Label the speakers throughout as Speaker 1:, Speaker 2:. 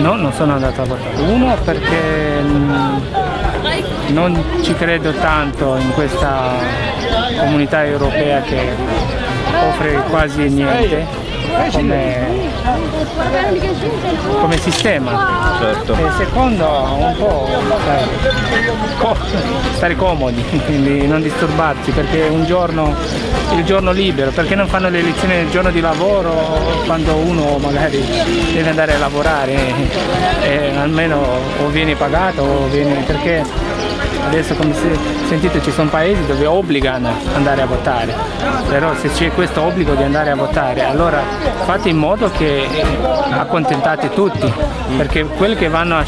Speaker 1: No, non sono andato a votare. Uno perché mm, non ci credo tanto in questa comunità europea che offre quasi niente come, come sistema.
Speaker 2: Certo.
Speaker 1: E secondo un po' co- stare comodi, quindi non disturbarci perché un giorno, il giorno libero, perché non fanno le elezioni nel giorno di lavoro quando uno magari deve andare a lavorare e almeno o viene pagato o viene perché Adesso come sentite ci sono paesi dove obbligano ad andare a votare, però se c'è questo obbligo di andare a votare allora fate in modo che accontentate tutti, perché quelli che vanno a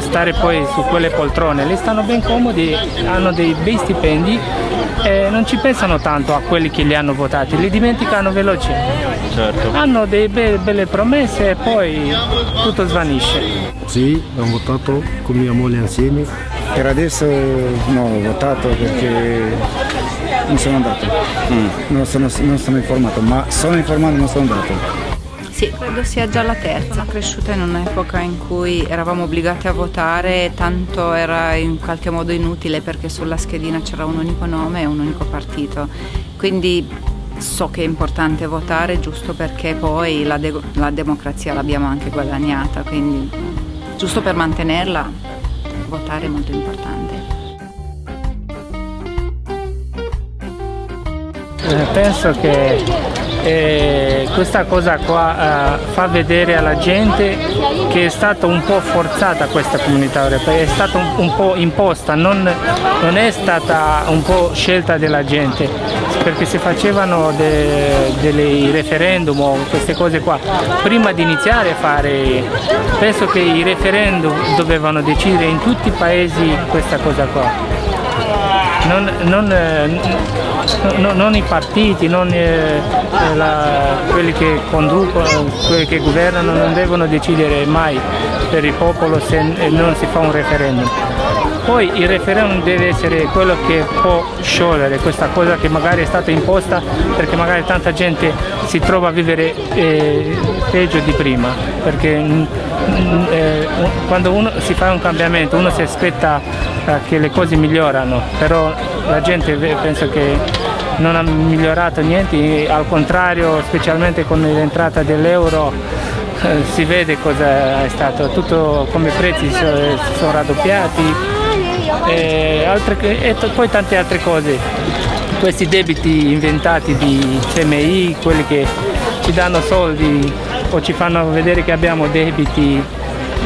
Speaker 1: stare poi su quelle poltrone, li stanno ben comodi, hanno dei bei stipendi e non ci pensano tanto a quelli che li hanno votati, li dimenticano veloci.
Speaker 2: Certo.
Speaker 1: Hanno delle be belle promesse e poi tutto svanisce.
Speaker 3: Sì, ho votato con mia moglie insieme
Speaker 4: per adesso no, ho votato perché non sono andato, mm. non, sono, non sono informato, ma sono informato e non sono andato.
Speaker 5: Sì, credo sia già la terza. Sono cresciuta in un'epoca in cui eravamo obbligati a votare, tanto era in qualche modo inutile perché sulla schedina c'era un unico nome e un unico partito. Quindi so che è importante votare giusto perché poi la, de la democrazia l'abbiamo anche guadagnata, quindi giusto per mantenerla votare è molto importante.
Speaker 1: Penso che eh, questa cosa qua eh, fa vedere alla gente che è stata un po' forzata questa comunità europea, è stata un, un po' imposta, non, non, è stata un po' scelta della gente, perché si facevano de, dei referendum o queste cose qua, prima di iniziare a fare, penso che i referendum dovevano decidere in tutti i paesi questa cosa qua. Non, non, non, non, i partiti, non eh, la, quelli che conducono, quelli che governano non devono decidere mai per il popolo se non si fa un referendum. Poi il referendum deve essere quello che può sciogliere questa cosa che magari è stata imposta perché magari tanta gente si trova a vivere eh, peggio di prima, perché mm, mm, eh, quando uno si fa un cambiamento uno si aspetta eh, che le cose migliorano, però la gente penso che non ha migliorato niente, al contrario specialmente con l'entrata dell'euro eh, si vede cosa è stato, tutto come i prezzi si sono raddoppiati e, altre, e poi tante altre cose. Questi debiti inventati di CMI, quelli che ci danno soldi o ci fanno vedere che abbiamo debiti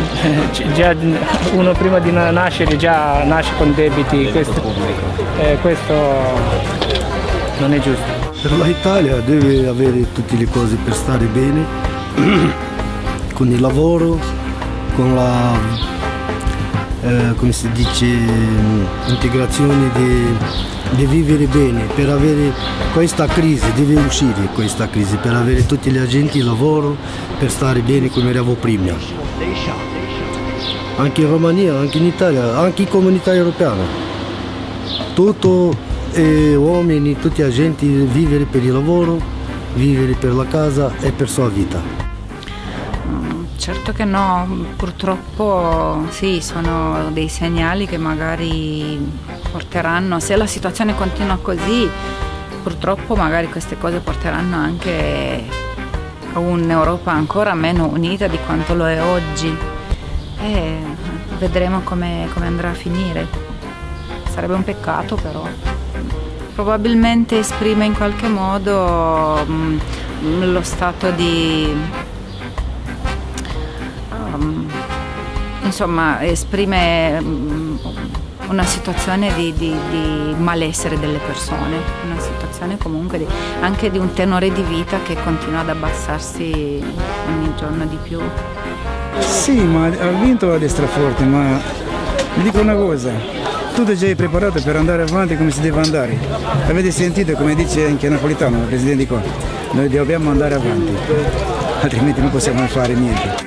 Speaker 1: già uno prima di nascere già nasce con debiti, questo, eh, questo non è giusto.
Speaker 3: Per l'Italia deve avere tutte le cose per stare bene, con il lavoro, con la, eh, come si dice, integrazione di, di, vivere bene, per avere questa crisi, deve uscire questa crisi, per avere tutti gli agenti lavoro, per stare bene come eravamo prima. Anche in Romania, anche in Italia, anche in comunità europea. Tutto e uomini, tutti agenti, vivere per il lavoro, vivere per la casa e per la sua vita.
Speaker 5: Mm, certo che no, purtroppo sì, sono dei segnali che magari porteranno, se la situazione continua così, purtroppo magari queste cose porteranno anche a un'Europa ancora meno unita di quanto lo è oggi e vedremo come, come andrà a finire. Sarebbe un peccato però probabilmente esprime in qualche modo um, lo stato di insomma esprime um, una situazione di, di, di, malessere delle persone, una situazione comunque di, anche di un tenore di vita che continua ad abbassarsi ogni giorno di più.
Speaker 4: Sì, ma ha vinto la destra forte, ma vi dico una cosa, tutto già è preparato per andare avanti come si deve andare. Avete sentito come dice anche Napolitano, il presidente qua, noi dobbiamo andare avanti, altrimenti non possiamo fare niente.